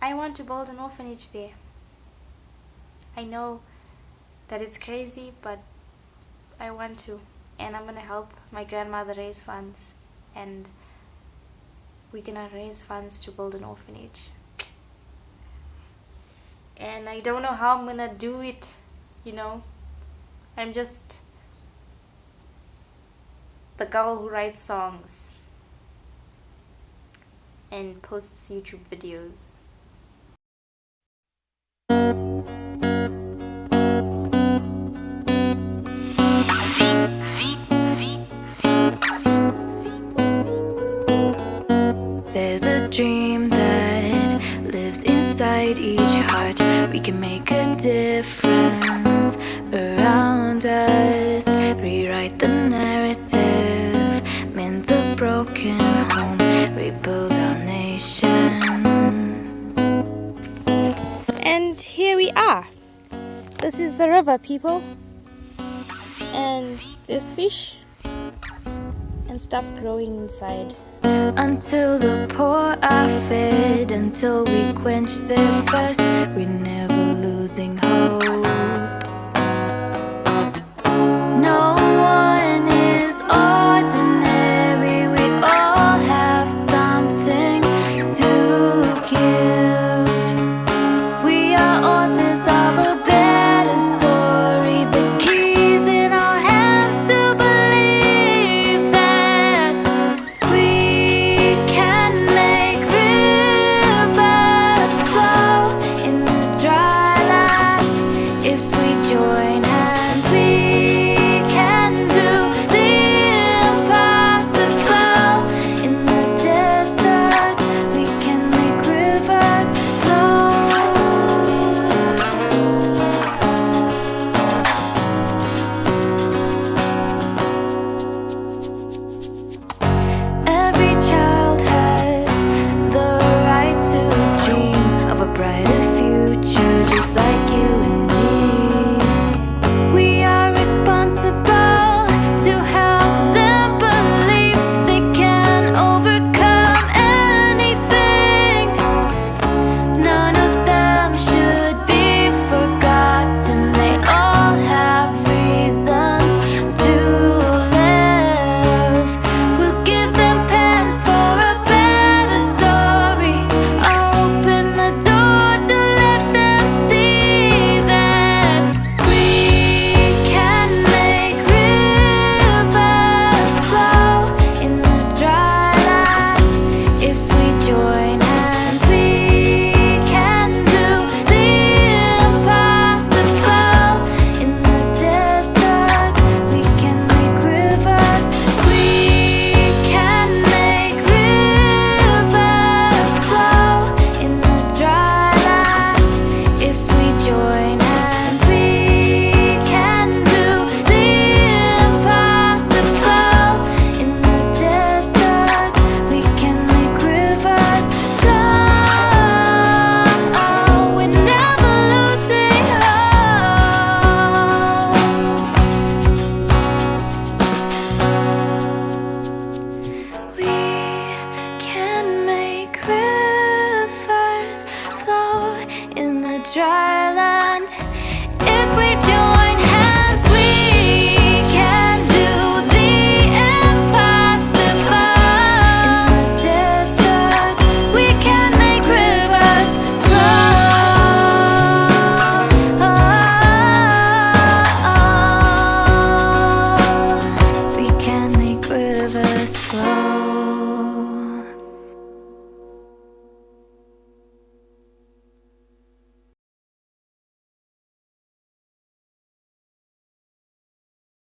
I want to build an orphanage there. I know that it's crazy, but I want to. And I'm gonna help my grandmother raise funds. And we're gonna raise funds to build an orphanage. And I don't know how I'm gonna do it, you know. I'm just the girl who writes songs and posts YouTube videos. Dream that lives inside each heart. We can make a difference around us. Rewrite the narrative, mend the broken home, rebuild our nation. And here we are. This is the river, people. And there's fish and stuff growing inside. Until the poor are fed, until we quench their thirst, we're never losing hope.